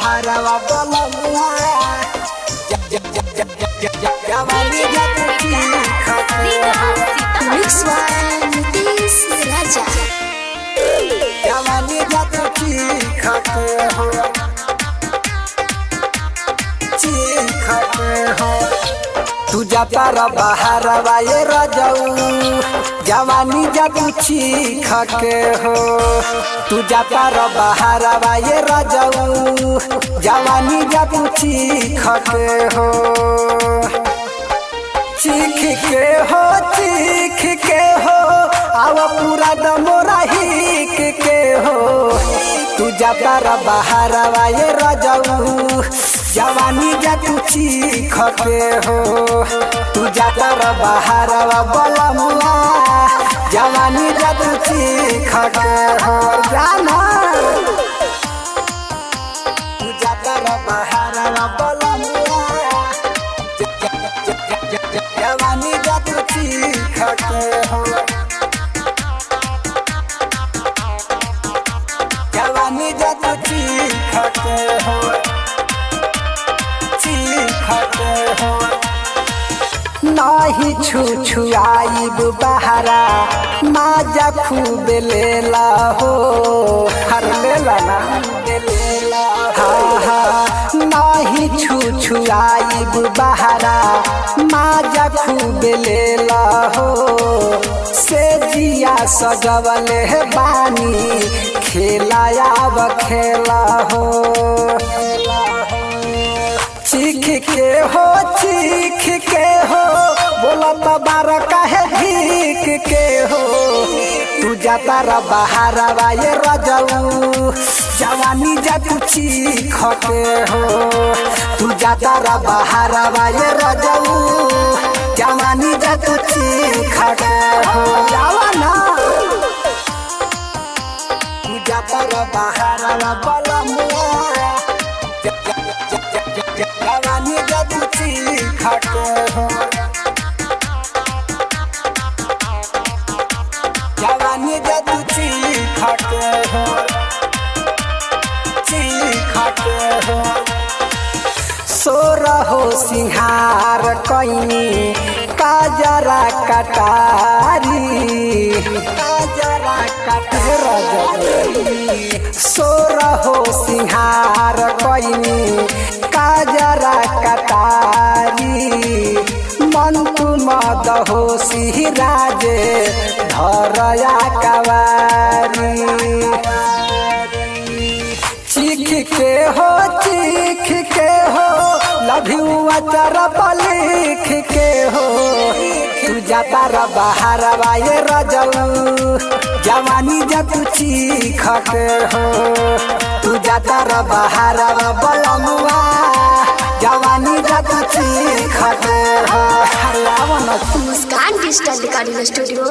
हरवा बोलवला जवानी जाती Mix one, Nitis Raja. जवानी जाती खाते हो तुझ्या तर बहारवा ये रजऊ। जवानी जाती खाके हो तुझ्या तर बहारवा ये रजऊ। जवानी जाती खाके हो। चीख के हो, चीख के हो, आव पूरा दमोरा हिक के हो। तू जाता रा बाहर ये रजऊ। जवानी जा तू चीख के हो। तू जाता रा बाहर बलमुआ जवानी जा तू चीख के हो। जाना। तू जाता जवानी जाती खाते हो। जवानी जाती खाते हो। नाही छु छुआइब बहारा, माजा खूब लेला हो। हर लेला ना? लेला हा हा बहारा, माजा खूब लेला हो। से जिया सजवल बानी खेलायाब खेला हो। बार काहे भीख के हो? तू जाता रा बाहर ये रजऊ। जवानी जा तू चीख के हो। तू जाता रा बाहर ये रजऊ। जवानी जा तू चीख के हो। जवाना। तू जाता रा बाहर बलमुआ जवानी जाती खाते हो। खाते हो। सिंहार कैनी काजरा कटारी काजरा कटहर सोर हो सिंहार कैनी मद हो सिराजे धरया कवारी। चीख के हो चीख के हो लभ्यू अचर लिख जाता रबा, हरबा ये रजल जवानी जा तू चीख के हो, तू जाता रबा, हरबा बलमुआ जवानी जा तू चीख के हो मुस्कान Digital Recording स्टूडियो.